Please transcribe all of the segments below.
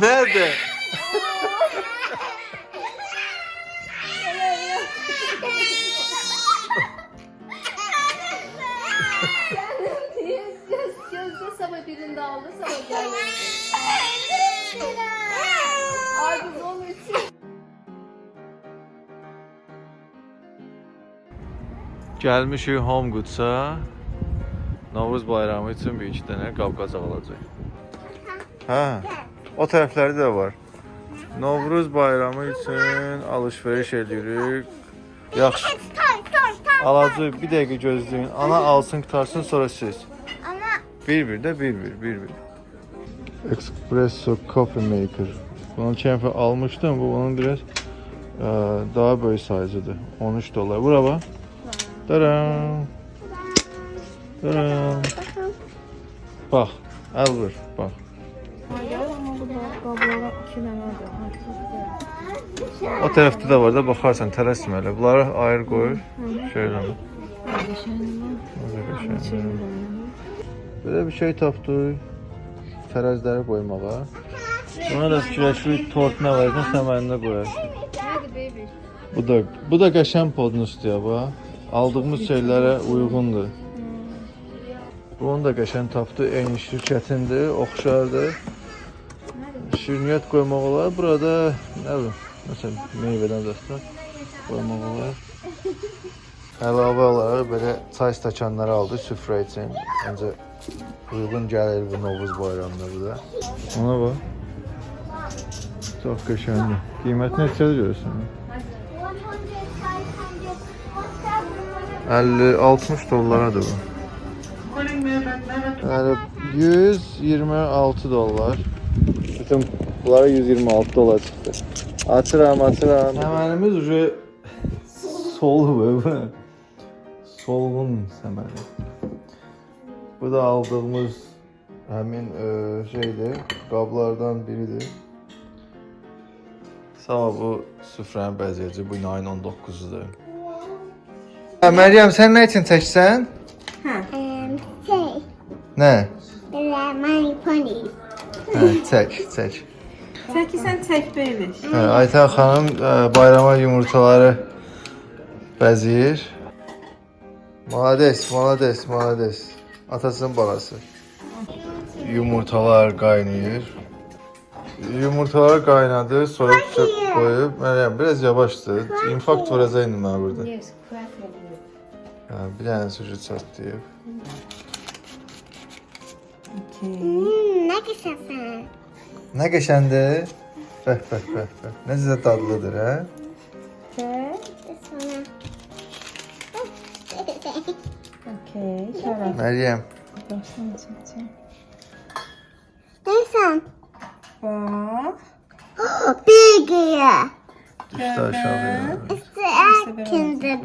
Nerede? Göz, gözde sabah birinde aldı sabah geldi. Onun için. Gəlmişik Home Goods-a. Novruz bayramı üçün bir iki dənə qab-qacaq alacaq. Hə, o tərəfləri də var. Novruz bayramı üçün alış-veriş edirik. Yaxşı, alacaq. Bir dəqiqə gözləyin. Ana alsın, qutarsın, sonra siz. Ama Bir-bir də bir-bir, bir-bir. Espresso Coffee Maker. Bunu keçən dəfə almışdım. Bu onun biraz ə, daha böyük sayzıdır. 13 dollar. Bura bax. Taram. Taram. Bax, əl vur, bax. O tərəfdə də var da baxarsan tələsmə elə. Bunları ayır qoyur. Şöyle. Belə bir şey tapdıq. Tərəzləri qoymağa. Buna da fikirləşirik tort nə var, sən mənində qoyarsan. Bu da bu da qəşəng podnusdur bax. Aldığımız şeylərə uyğundur. Bunu da qəşəng tapdı. Eyni şirkətindir, oxşardır. Şirniyyat qoymaq olar. Burada nə bilim, məsələn, meyvədən dəstə qoymaq olar. Əlavə olaraq belə çay stəkanları aldı süfrə üçün. Məncə uyğun gəlir bu Novruz bayramında bu da. Ona bax. Çox qəşəngdir. Qiymət neçədir görürsən? 50-60 dollaradır bu. Yəni 126 dollar. Bütün bunlara 126 dollar çıxdı. Açıram, açıram. Səmənimiz uje solub bu. Solğun səməni. Bu da aldığımız həmin e, şeydir, qablardan biridir. Sağ ol, bu süfrənin bəziyyəci bu ayın 19-udur. Hə, Məryəm, sən nə üçün çəksən? um, say, Nə? they're my ponies. Hə, çək, çək. Çəki sən çək baby. Hə, Aytən xanım ə, bayrama yumurtaları bəzəyir. Malades, malades, malades. Atasının balası. Yumurtalar qaynayır. Yumurtalar qaynadı, soyuq çöp qoyub. Məryəm, biraz yavaşdır. İnfarkt vuracaq indi mənə burada. Hə, bir dənə sucuk çatlayıb. Okay. Hmm, ne güzel sen. Nə qəşəndir. Bəh, bəh, bəh, bəh. Necə dadlıdır, hə? This one. Okay. Şərəf. Məryəm, Başdan çəkəcəm. This one. Bax. Oh, big yeah. düşdü aşağıya. It's the Kinder.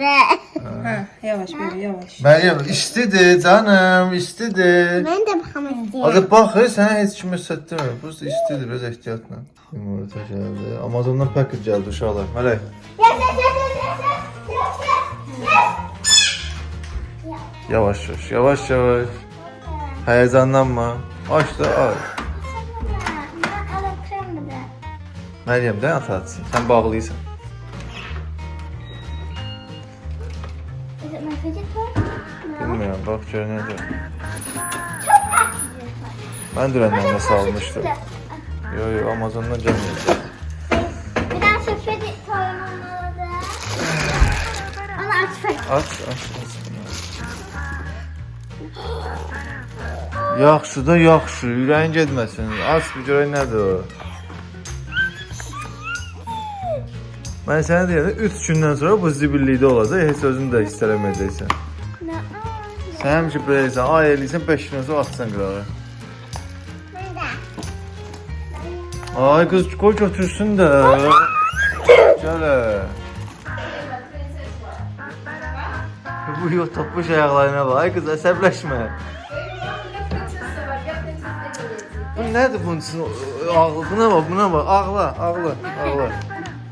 Hə, yavaş baby, yavaş. Məryəm, istidir canım, istidir. Ben de bakalım istiyorum. Hadi bax, sənə heç kimə sətdirmir. Bu istidir, biraz ehtiyatla. Yumurta gəldi. Amazondan paket gəldi uşaqlar. Mələk. Yes, yes, yes, yes, yes, yes, yes, yes. Yavaş yavaş, yavaş yavaş. Həyəcanlanma. Aç da aç. Məryəm də ata atsın. Sən bağlıysan. Bax gör necə. Mən dünəndən də salmışdım. Yo yo, Amazondan gəlməyəcək. Bir daha şu fidget toy'um olmalı. Onu aç. Aç, aç, aç. Yaxşı da yaxşı, ürəyin getməsin. Aç bir görək nədir o. Mən sənə deyəndə 3 gündən sonra bu zibillikdə olacaq, heç özün də hiss eləməyəcəksən. Sən həmişə belə eləyirsən, ay eləyirsən 5 gündən sonra atsan. Nerede? Ay qız qoy götürsün də. Gəl. ə. Bu yox tapmış ayaqlarına bax. Ay qız əsəbləşmə. Bu nədir bunun üçün ağlı? Buna bax, buna bax. Ağla, ağla, ağla.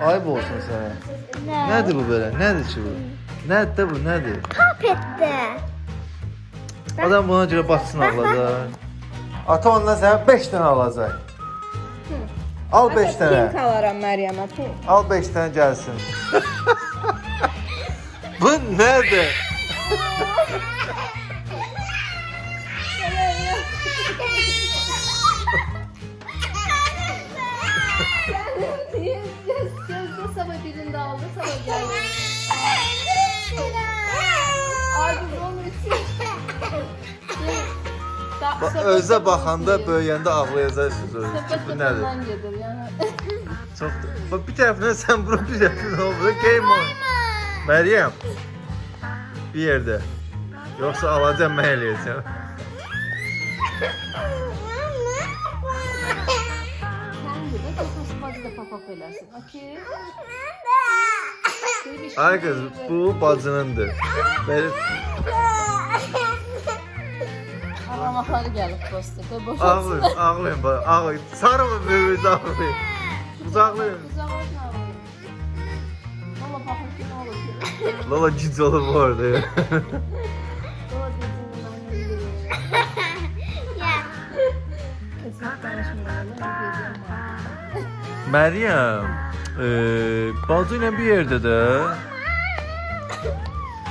Ayıb olsun sənə. Nədir bu belə? Nədir ki bu? Nədir də bu? Nədir? Puppet'ti. Adam buna görə batsın ağladı. Ata ondan sənə 5 dənə alacaq. Al 5 Pink dənə. alaram Məryəmə. Pink. Al 5 dənə gəlsin. Bu nədir? Sabah birinde aldı sabah geldi. Ay biz onun için. Özə baxanda, böyüyəndə ağlayacaqsınız özünüz. Bu nədir? kapından gelir yani. Çox. Bax bir tərəfindən sən bura, bir tərəfindən o bura. Game on. Məryəm. Bir yerdə. Yoxsa alacam mən eləyəcəm. Ay qız, bu bacınındır. Mənim Ağlamakları gelip posta. Böyle boş ağlayın, ağlayın, ağlayın. Sarımın böyüyüzü ağlayın. Uzaqlayın. Bakma ağlayın. Valla bakın ki ne olur ki. Kesinlikle konuşmuyorum. Ben geliyorum bana. Məryəm, e, bacı ilə bir yerdə də.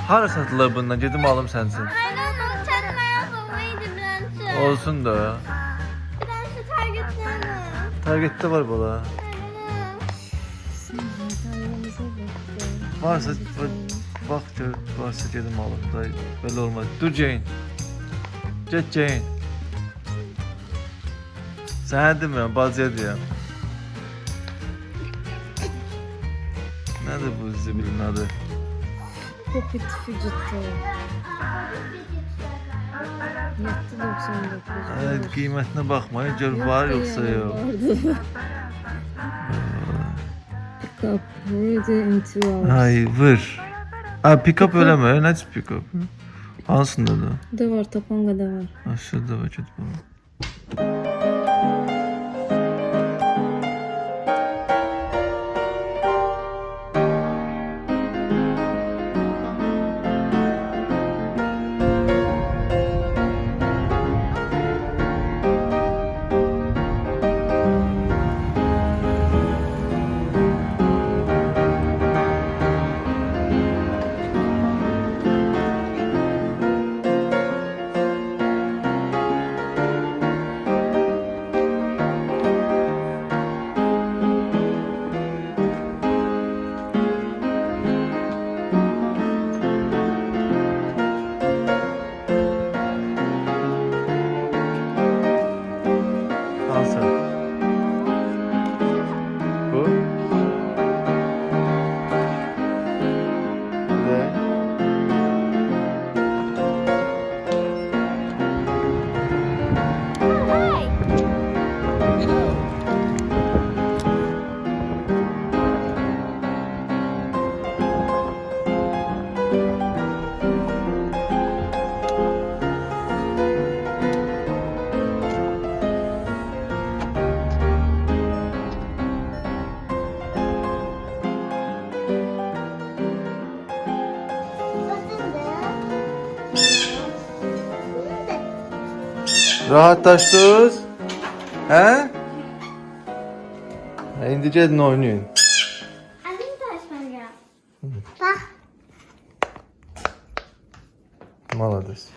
Hara satılır bundan? Gedim alım sənin üçün. Olsun da. Targetdə var bala. Varsa bax gör, varsa gedim alım da. Belə olmaz. Dur Jane. Get Jane. Sənə demirəm, bacıya deyirəm. Nədir bu zibilin adı? Popit Fidget'ı. 7.99. Ay, qiymətinə baxmayın, gör var yoxsa yox. Pick up. Ready in two hours. Ay, vır. Ay, pick-up eləmə, nədir pick-up? Hansında da? Da var, Tapanga da var. Aşağıda var, get bax. Rahatlaşdınız? Hə? Hə, İndi gedin oynayın. Bak. Malades.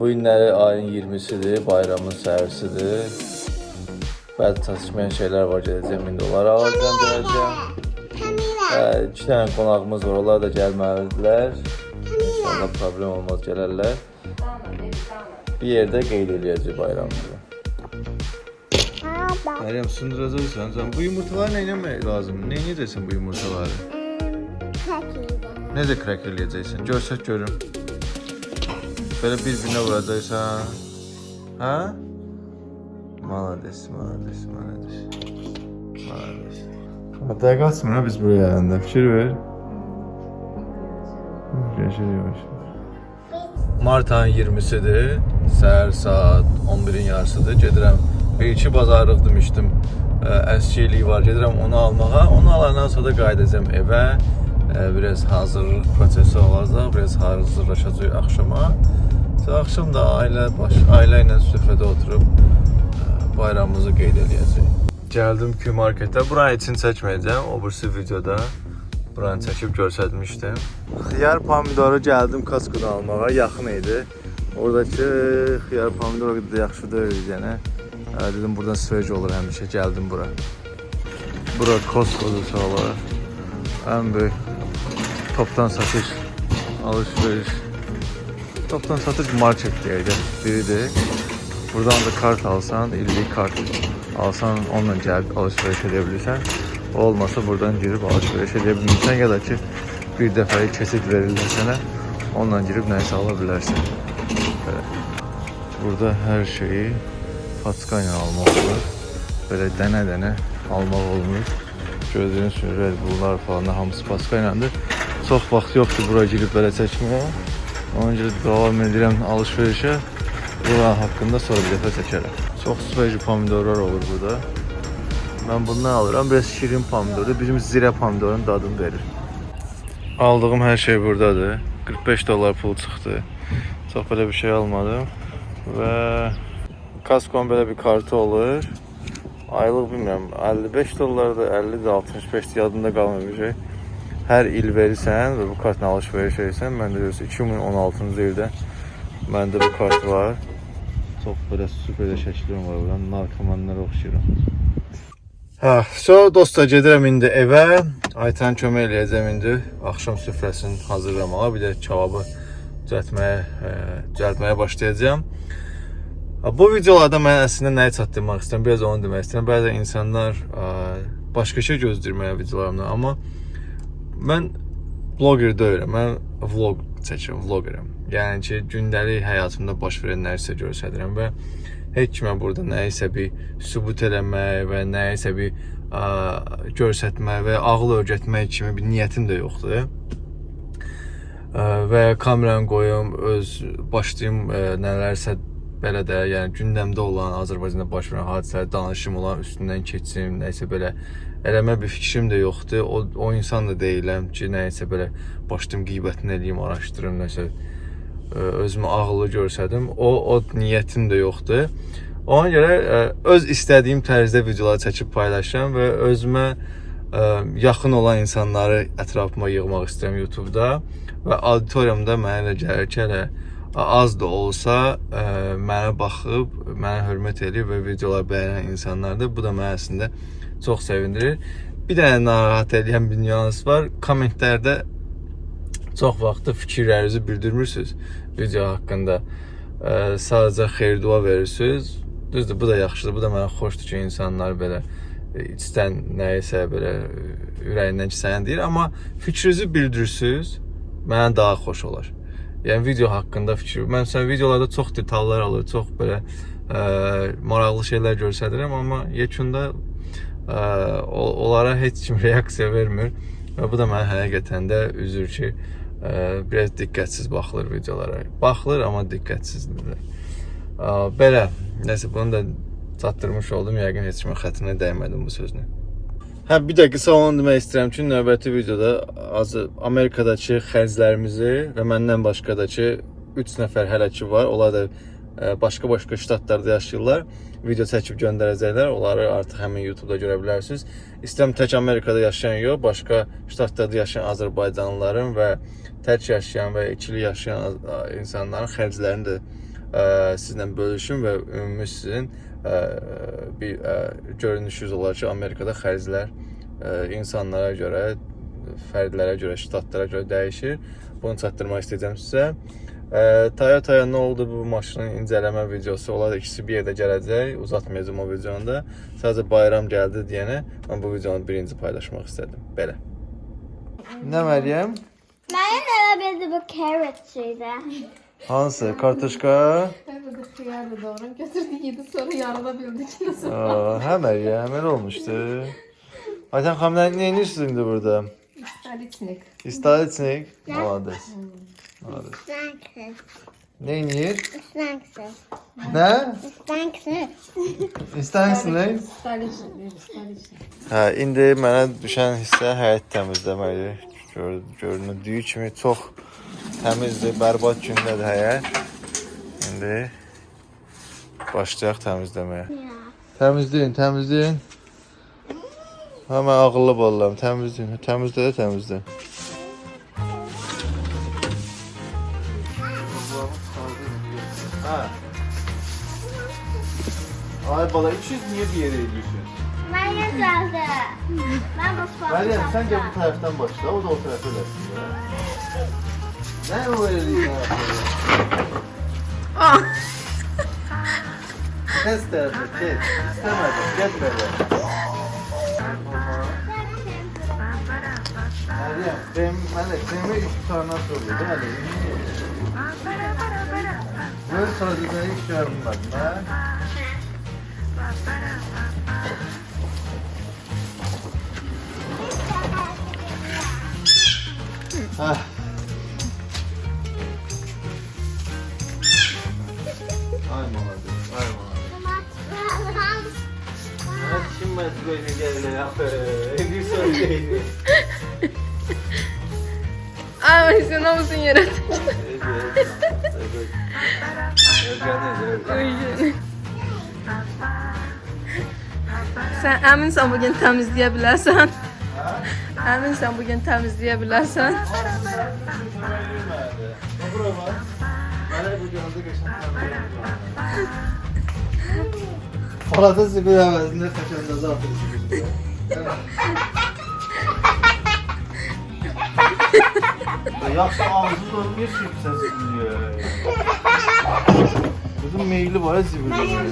Bu günləri ayın 20-sidir, bayramın səhərsidir. Bəzi çatışmayan şeylər var, gedəcəm indi onları alacağam, gələcəm. İki dənə qonağımız var, onlar da gəlməlidirlər. İnşallah problem olmaz, gələrlər. Bir yerdə qeyd eləyəcək bayramımızı. Məryəm, sındıracaqsan sən. Bu yumurtaları nə etmək lazımdır? Nə edəcəksən bu yumurtaları? Necə crack eləyəcəksən? Görsək görüm. Belə bir-birinə vuracaqsan. Hə? Malades, malades, malades. Malades. Hatta qaçmır ha biz buraya gələndə. Fikir ver. Yaşır yavaş. Mart ayının 20-sidir. Səhər saat 11-in yarısıdır. Gedirəm. İki bazarlıq demişdim. Əskilik var. Gedirəm onu almağa. Onu alandan sonra da qayıdacağam evə. Ə, Biraz hazırlıq prosesi olacaq. Biraz hazırlaşacağıq axşama. Axşam da ailə baş ailə ilə süfrədə oturub ə, bayramımızı qeyd eləyəcəyik. Gəldim ki marketə. Buranı için çəkməyəcəm. O birisi videoda buranı çəkib göstərmişdim. Xiyar pomidoru gəldim Costco-dan almağa. Yaxın idi. Oradakı xiyar pomidor o qədər də yaxşı deyil yəni. Dedim buradan sveç olur həmişə. Gəldim bura. Bura Costco-dur sağlar. Ən böyük toptan satış alış-veriş toptan satış market deyəcək biridir. Buradan da kart alsan, illik kart alsan, onunla gəlib alış-veriş edə bilirsən. O olmasa buradan girib alış-veriş edə bilmirsən ya da ki bir dəfəlik keçid verirlər sənə, onunla girib nəyisə ala bilərsən. Burada hər şeyi paçka ilə almaq olur. Belə dənə-dənə almaq olmur. Gördüyünüz kimi Red Bull'lar falan da hamısı paçka ilədir. Çox vaxt yoxdur bura girib belə çəkməyə. Ona görə davam edirəm alış-verişə. Bura haqqında sonra bir dəfə çəkərəm. Çox sveci pomidorlar olur burada. Mən bundan alıram. Biraz şirin pomidordur. Bizim zirə pomidorun dadını verir. Aldığım hər şey buradadır. 45 dollar pul çıxdı. Çox belə bir şey almadım. Və Costco-nun belə bir kartı olur. Aylıq bilmirəm 55 dollardır, 50-dir, 65-dir, yadımda qalmır bir şey. Hər il verirsən və bu kartla alış-veriş edirsən. Məndə görürsən 2016-cı ildə məndə bu kart var. Çox belə super də şəklim var buran. Narkomanlara oxşayıram. Hə, so dostlar gedirəm indi evə. Aytan kömək eləyəcəm indi axşam süfrəsini hazırlamağa, bir də kebabı düzəltməyə, e, düzəltməyə başlayacağam. Bu videolarda mən əslində nəyi çatdırmaq istəyirəm, biraz onu demək istəyirəm. Bəzən insanlar ə, başqa şey gözləyir mənə videolarımdan, amma mən bloger deyiləm. Mən vlog çəkirəm, vlogeram. Yəni ki, gündəlik həyatımda baş verən nəyisə göstərirəm və heç kimə burada nəyisə bir sübut eləmək və nəyisə bir ə, göstərmək və ağıl öyrətmək kimi bir niyyətim də yoxdur. Ə, və kameranı qoyum, öz başlayım ə, nələrsə belə də, yəni gündəmdə olan Azərbaycanda baş verən hadisələri danışım olan üstündən keçim, nəyisə belə eləmə bir fikrim də yoxdur. O, o insan da deyiləm ki, nəyisə belə başlayım qeybətini eləyim, araşdırım, nəsə özümü ağıllı görsədim. O o niyyətim də yoxdur. Ona görə ə, öz istədiyim tərzdə videolar çəkib paylaşıram və özümə ə, yaxın olan insanları ətrafıma yığmaq istəyirəm YouTube-da və auditoriyamda mənə elə gəlir ki, elə az da olsa ə, mənə baxıb, mənə hörmət eləyir və videolar bəyənən insanlardır. Bu da məni əslində çox sevindirir. Bir dənə narahat edən bir nüans var. Kommentlərdə çox vaxt fikirlərinizi bildirmirsiniz video haqqında. Ə, sadəcə xeyir-dua verirsiniz. Düzdür, bu da yaxşıdır. Bu da mənə xoşdur ki, insanlar belə e, içdən nəyisə belə e, ürəyindən keçəni deyir, amma fikrinizi bildirirsiniz, mənə daha xoş olar. Yəni video haqqında fikir. Mən sən videolarda çox detallar alır, çox belə ə, maraqlı şeylər göstərirəm, amma yekunda ə, onlara heç kim reaksiya vermir və bu da mənə həqiqətən də üzür ki, biraz diqqətsiz baxılır videolara. Baxılır, amma diqqətsizdir. Ə, Belə, nəsə bunu da çatdırmış oldum. Yəqin heç kimin xətrinə dəymədim bu sözünü. Hə, bir də qısa onu demək istəyirəm ki, növbəti videoda azı Amerikadakı xərclərimizi və məndən başqadakı 3 nəfər hələ ki var. Onlar da başqa-başqa ştatlarda yaşayırlar. Video çəkib göndərəcəklər. Onları artıq həmin YouTube-da görə bilərsiniz. İstəyirəm tək Amerikada yaşayan yox, başqa ştatlarda yaşayan Azərbaycanlıların və tək yaşayan və ikili yaşayan insanların xərclərini də ə, sizlə bölüşüm və ümumi sizin ə, bir ə, görünüşünüz olar ki, Amerikada xərclər ə, insanlara görə, fərdlərə görə, ştatlara görə dəyişir. Bunu çatdırmaq istəyəcəm sizə. Ə, Toyota-ya nə oldu bu maşının incələmə videosu, onlar ikisi bir yerdə gələcək. Uzatmayacağam o videonu da. Sadəcə bayram gəldi deyənə mən bu videonu birinci paylaşmaq istədim. Belə. Nə Məryəm? Mənim elə bildi bu carrot şeydə. Hansı? Kartoşka? Evet, hıyarla doğru götürdü yedi sonra yarılabildik nasıl? Aa, hə Məryəm, elə olmuşdu. Ayten xanım, nə nə edirsiniz indi burada? Столичник. İstaliçnik. Молодец. Молодец. Stanksız. Ne inir? Stanksız. Nə? Stanksız. İstəyirsiniz? Столичник. Столичник. Hə, indi mənə düşən hissə həyət təmizləməkdir. Gör, göründüyü kimi çox təmizdir, bərbad gündədir həyət. İndi başlayaq təmizləməyə. Ya. Təmizləyin, təmizləyin. Hemen ağıllı balalarım, təmizləyin. Təmizlə də təmizlə. Ha. Ay bala 300 niye bir yere ediyorsun? Meryem geldi. Ben mutfağa Meryem sen de bu taraftan başla, o da o tarafa gelsin ya. Ne o öyle ya? Kes tarafa, kes. İstemedim, gel böyle. Meryem, krem, Melek, kremi üç tane soruyor, değil mi? Böyle yorulmadım ha. Ah. Ha, kim ben böyle geldi ya? Bir söyleyeyim. Ama sen o musun yaratıcı? Evet, evet. Özgür, Sen eminsən bugün təmizləyə bilərsən? Eminsən bugün təmizləyə bilərsən? Palata zibil əvəzində xəkəndəzə atır Yaxşı ağzı dolmuyor ki sen zibiliyor. Kızım meyili var ya zibiliyor.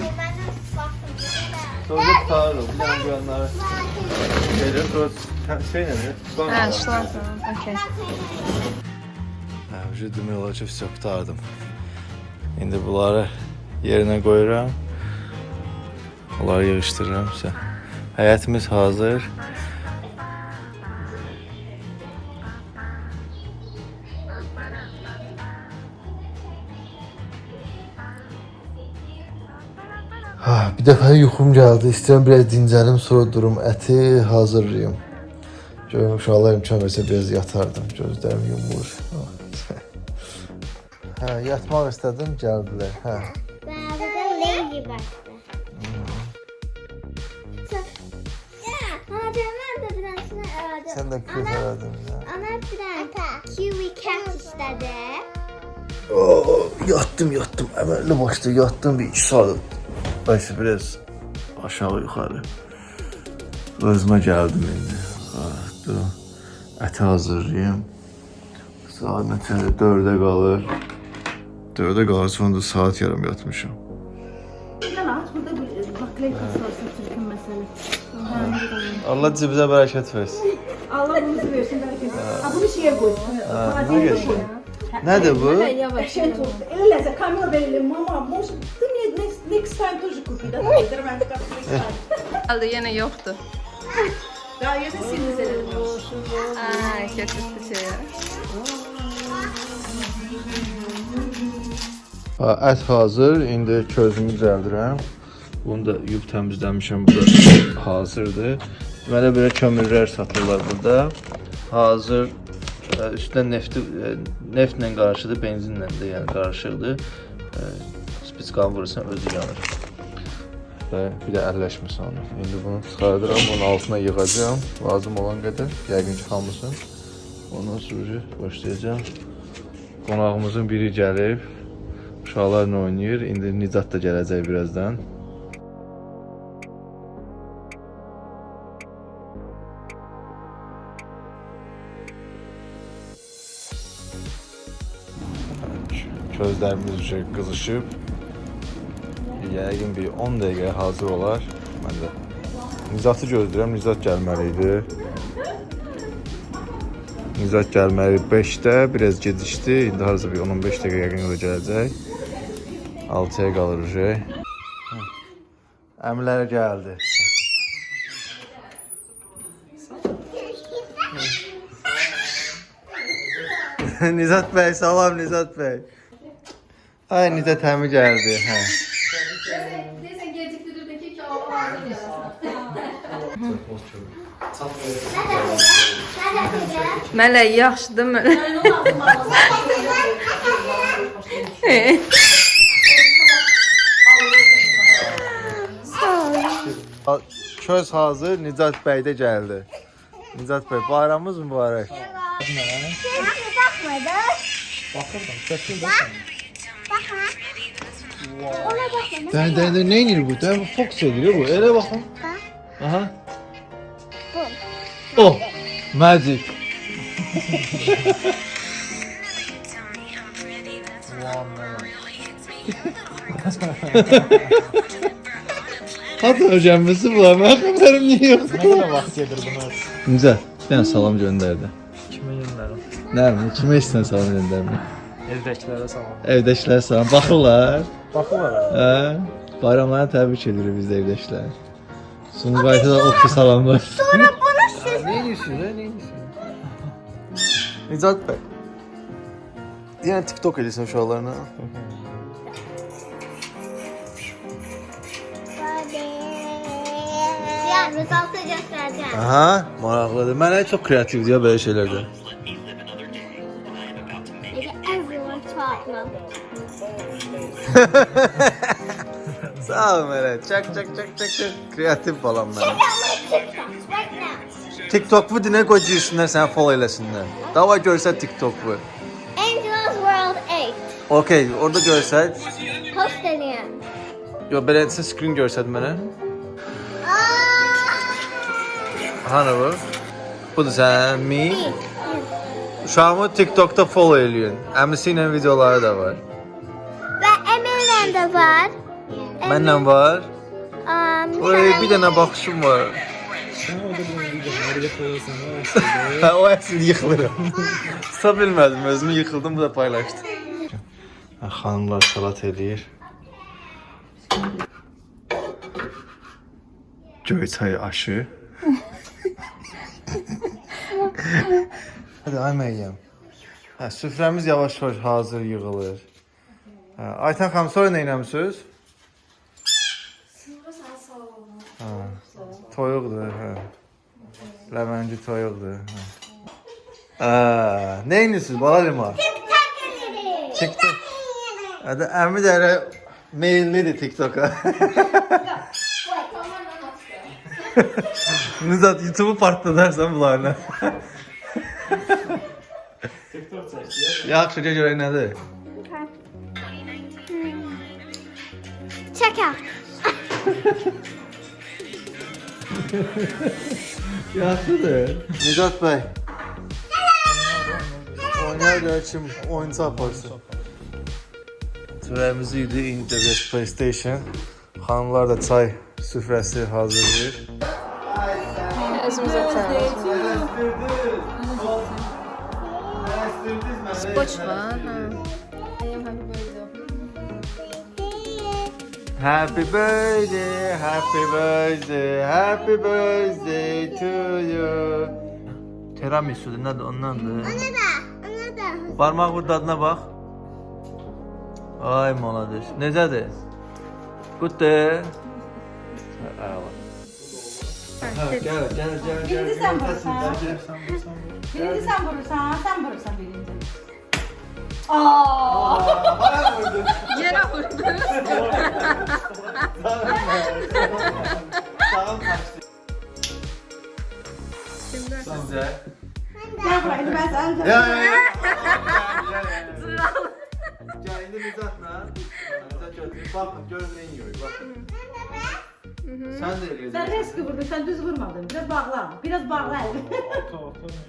Sonra tutarım. Bir tane güvenler. Gelir sonra şey ne? Hə, şlansın. Okay. Hə, уже demək olar ki, все qutardım. İndi bunları yerinə qoyuram. Bunları yığışdırıram sizə. Həyətimiz hazır. Ha, bir dəfə yuxum gəldi. İstəyirəm biraz dincəlim, sonra durum əti hazırlayım. Görüm uşaqlar imkan versə biraz yatardım. Gözlərim yumur. Hə, yatmaq istədim, gəldilər. Hə. Ben bugün Lady Sən də aradın. ya. Ana tane kiwi cat istedi. Oo, yattım, yattım. Əməlli başda yattım bir 2 saat. Bəs biraz aşağı yuxarı. Özümə gəldim indi. Ha, dur. Əti hazırlayım. Saat neçədir? 4-ə qalır. 4-ə qalır, sonra da saat yarım yatmışam. Mesela. Allah cibinə bərəkət versin. Allah bunu versin belki. Ha bunu şeye koy. Ha, bu geçiyor. Nədir bu? Şen tost. Ele leze kamera verelim mama. Может, ты мне next, next time тоже купи, да? Ben de kapatmayı Qaldı, yenə yoxdur. Daha yine seni verelim. Ay, keçirdi şeyə. Ha, ət hazır. İndi közümü düzəldirəm. Bunu da yuyub təmizləmişəm. Bu da hazırdır. Deməli belə kömürlər satırlar burada. Hazır ə, üstünə nefti ə, neftlə qarışıdır, benzinlə də yəni qarışıqdır. Ə, Spitskan vurursan özü yanır. Və bir də əlləşmə sonra. İndi bunu çıxardıram, bunun altına yığacağam. Lazım olan qədər, yəqin ki hamısını. Ondan sonra başlayacağam. Qonağımızın biri gəlib. Uşaqlarla oynayır. İndi Nicat da gələcək birazdan. Közlərimiz uşaq qızışıb. Yəqin bir 10 dəqiqə hazır olar. Mən də Nizatı gözləyirəm. Nizat gəlməli idi. Nizat gəlməli 5-də, biraz gecikdi. İndi harca bir 10-15 dəqiqə yəqin o gələcək. 6-ya qalır uje. Əmilər gəldi. Nizat bəy, salam Nizat bəy. Ay Nizə təmi gəldi. Hə. Neyse gecikdirdiki ki, Allah hazır gəlsin. Mələk yaxşıdır mı? Köz hazır, Nicat bəy də gəldi. Nicat bəy, bayramımız mübarək. Baxma, baxmadı. Baxırdım, çəkin baxmadı. Bakma. Ona bakma. Dən dən nə edir bu? Dən fokus edir bu. Elə baxın. Aha. Oh, magic. Hatta öyrənməsi var. Mən xəbərim niyə yox? Nə qədər vaxt gedirdiniz? Necə? Ben salam göndərdi. Kimə yönlərim? Nə bilim, kimə istəsən salam göndərmə. Evdəkilərə salam. Evdəkilər salam baxırlar. Baxırlar. Hə? Bayramlarını təbrik edirik biz də evdəkilər. Sumqayıta da oxu salamlar. Sonra bunu siz Nə edirsən? Nə edirsən? Nicat bəy. Yəni TikTok edirsən uşaqlarına. Ya resultı göstereceğim. Aha, maraqlıdır. Mənə çox kreativdir ya belə şeylərdə. Sağ ol Mərə. Çak çak çak çak çak. Kreativ balam mənim. Right now. TikTok bu dinə qoy girsinlər səni follow eləsinlər. Dava görsə TikTok bu. Angel's World 8. Okay, orada görsək. Post edeyim. Yo, belə screen görsəd mənə. Hani bu? Budur sən mi? Uşağımı TikTok'da follow eləyin. Əmisi ilə videoları da var. Var. Mənlə var. Oy, bir dənə baxışım var. Hə, o əsl yıxılıram. Tuta bilmədim, özümü yıxıldım, bu da paylaşdı. Hə, xanımlar salat eləyir. Göyçay aşı. Hadi ay Məryəm. Hə, süfrəmiz yavaş-yavaş hazır yığılır. Hə, Aytan xanım sonra nə eləmisiniz? Hə, toyuqdur, hə. Ləvənci toyuqdur. Hə. Aa, nə edirsiniz bala lima? TikTok. Hadi əmi də elə meyillidir TikToka. Nizat YouTube'u partladarsan bunlarla. TikTok çək. Yaxşı, gəl görək nədir? Check out. Yaxşıdır. Nicat bəy. Oynar gəlçim, oyuncu aparsın. Çörəyimizi yedi, indi də bir PlayStation. Xanımlar da çay süfrəsi hazırlayır. Özümüzə çağırırıq. Spoç var, Happy birthday, happy birthday, happy birthday to you. Tiramisu'dur, nədir ondandır? Ona da, ona da. Barmaq vur dadına bax. Ay malades. Necədir? Qutdur. Əla. Hə, gəl, gəl, gəl, gəl. Birinci sən vurursan. Gəl. Birinci sen vurursan, sen vurursan birinci. Aa. Bana vurdu. Yere vurdu. Tamam. Tamam. Şimdi. Size. Gel buraya ben sana Ya ya ya. Zırhal. Ya elini uzatma. Uzat gözünü. Bakın gözüne yiyor. Bakın. Sen de Sen eliyorsun. riski vurdun, sen düz vurmadın. Biraz bağla, biraz bağla.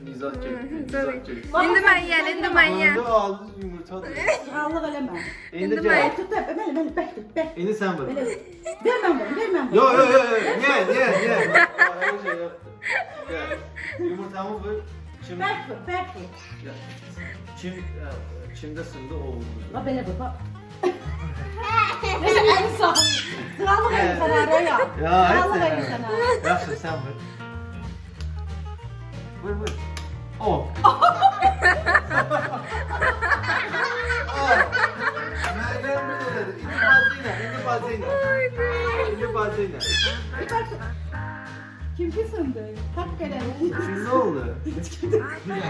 Mizat çek. Mizat çek. İndi mən yeyən, indi mən yeyən. Ağzı ağzı yumurtadır. Allah eleme. İndi İndi gel. Bek tut, bek, bek, bek, bek tut, bek. İndi sen vur. Böyle. Vermem bunu, vermem bunu. Yo yo yo yo. Niye niye niye? Öyle şey yaptı. Gel. Yumurtamı vur. Şimdi Bek vur, bek vur. Çim, e, çimde sındı o vurdu. Bak böyle vur, bak. En sağ. Krallık evi sana araya. Ya Krallık hadi. evi sana. Yaxşı sen vur. Vur vur. O. De dedi. İndi bazıyla, indi bazıyla. İndi bazıyla. Bir bak. Kim ki sındı? Tak gelen. Şimdi ne oldu?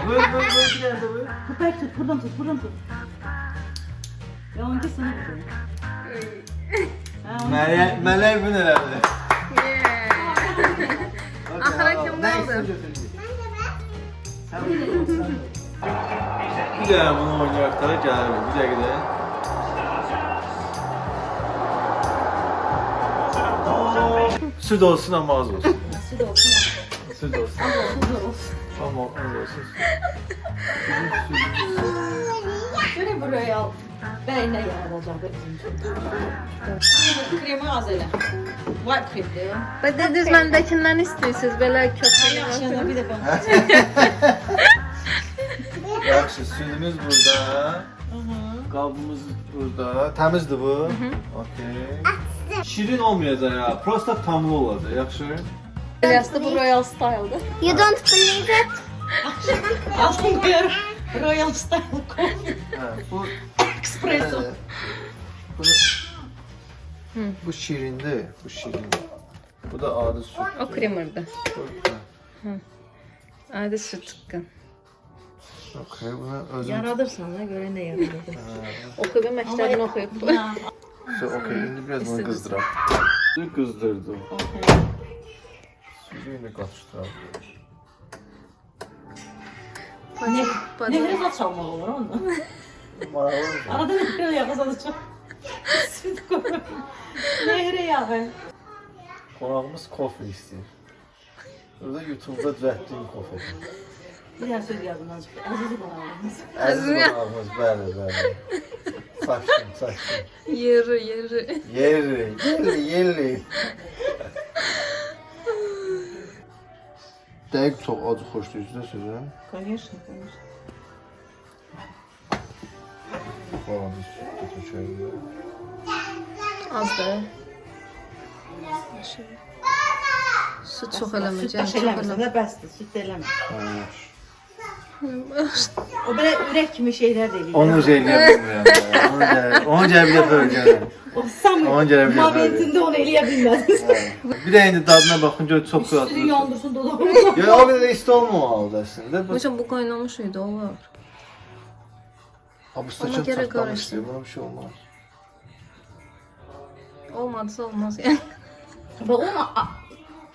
Vur vur vur bir tane de vur. Bek tut, buradan tut, buradan tut. Ya onunki sınıftı. Ha, onunki Meryem, Meryem bu herhalde. Axıra kim qaldı? Bir də bunu oynayaq da gəlir. Bir dəqiqə. Süd olsun ama az olsun. Süt olsun. Süd olsun. Süt olsun. Ama az olsun. Böyle buraya al. Ben ne yaratacağım Kremi az elə. Var kremdir. Və dediniz məndəkindən istəyirsiniz belə köpüklü Yaxşı, bir də ben. Yaxşı, südümüz burada. Qabımız burada. Təmizdir bu. Okey. Şirin olmayacaq ya. Prosta tamlı olacaq. Yaxşı. Eliasda bu Royal Style'dır. You don't believe it? Aldım bir Royal Style Coffee Hə, bu Espresso. Hə, Bunu Bu şirindir, bu şirindir. Bu da adi süt. O kremerdir. Adi süt tıqqın. Okey, bunu özüm. Yaradırsan da göre ne yaradırdın. Oxuyub, məktəbini oxuyub. So, okey, indi biraz bunu qızdıram. Bir qızdırdım. Sütü indi qatışdıram. Ne nehre zat çalmak olur onunla. Arada nehre yağı satacağım. Nehre yağı. Qonağımız kofe istəyir. Burada YouTube-da düzəltdiyim kofe. Bir daha söz yazdım azıcık. Azizi konağımız. Əziz qonağımız, bəli, bəli. Saçdım, saçdım. Yeri, yeri. Yeri, yeri, yeri. Dəqiq çox acı xoşlayıcı da sözü. Конечно, конечно. Falan bir süt töküyorum. Azdır. Süt çox Süt eləməyəcək. baş Çox eləmirsən eləməyəcək. də bəsdir, süt eləmə. Ha. O belə ürək kimi şeylər də eləyir. Onu şey bilmirəm. Onu gəl, onu gəl bir də bölgənəm. O sam Onu gələ bilməm. momentində onu eləyə bilmədiniz. Bir də indi dadına baxın gör çox Üstünü qatlı. yandırsın dodağını. Ya o qədər də isti olmamalıdır əslində. Bu Hocam bu qaynamış idi, olur. Ha, bu Ona stəkan görə çatlamışdı. qarışdı. Buna bir şey olmaz. Olmadısa olmaz yəni. Və onu a-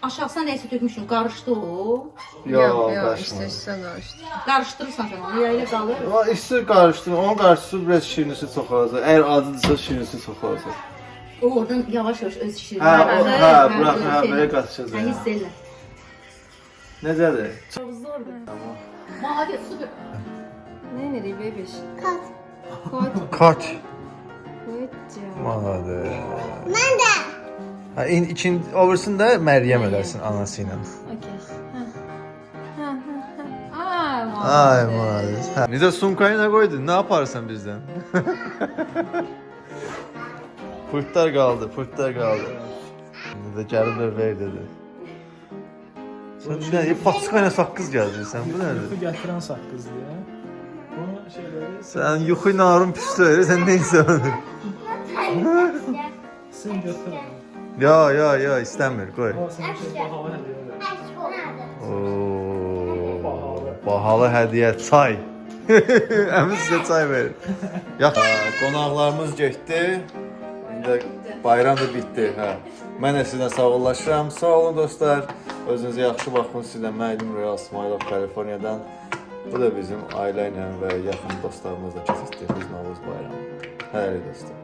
aşağısına nəsə tökmüşüm, qarışdı o. Ya, Yox, yox, qaçma. işte üstə qarışdı. Qarışdırırsan sən onu, ya elə qalır. O isti qarışdı. Onun qarşısı biraz şirinisi çox olacaq. Əgər acıdırsa şirinisi çox olacaq. O oradan yavaş-yavaş öz şirin. Hə, o, hə, burax, hə, belə qatışacaq. Hə, hiss elə. Necədir? Çox zordur. Maliyyə super. Nə edirik bebiş? Kat. Koy, Kaç. koyca. Manadır. Ben de. Ha, in, ikin, oversin də Məryəm eləsin anası ilə. Okey. Hə. Hə, hə, hə. Ay, Ay maalesef. Necə sumkayı nə qoydun? Nə yaparsan bizdən? Pırtlar qaldı, pırtlar qaldı. İndi də gəlib də ver dedi. Sən nə, paçka ilə saqqız gəzdirsən. Bu nədir? Yuxu gətirən saqqız deyə. Bunu şeyləri Sən yuxu narın püstü sən nə insan? sən götür. Ya, ya, ya, istəmir, qoy. O sən şey bahalı hədiyyə ver. Oo, bahalı hədiyyə çay. Əmin sizə çay verir. Yax, qonaqlarımız getdi. İndi bayram da bitdi, hə. Mən də sizlə sağollaşıram. Sağ olun dostlar. Özünüzə yaxşı baxın. Sizlə müəllim Royal Smilov Kaliforniyadan. Bu da bizim ailə ilə və yaxın dostlarımızla keçirdiyimiz Novruz bayramı. Hələlik dostlar.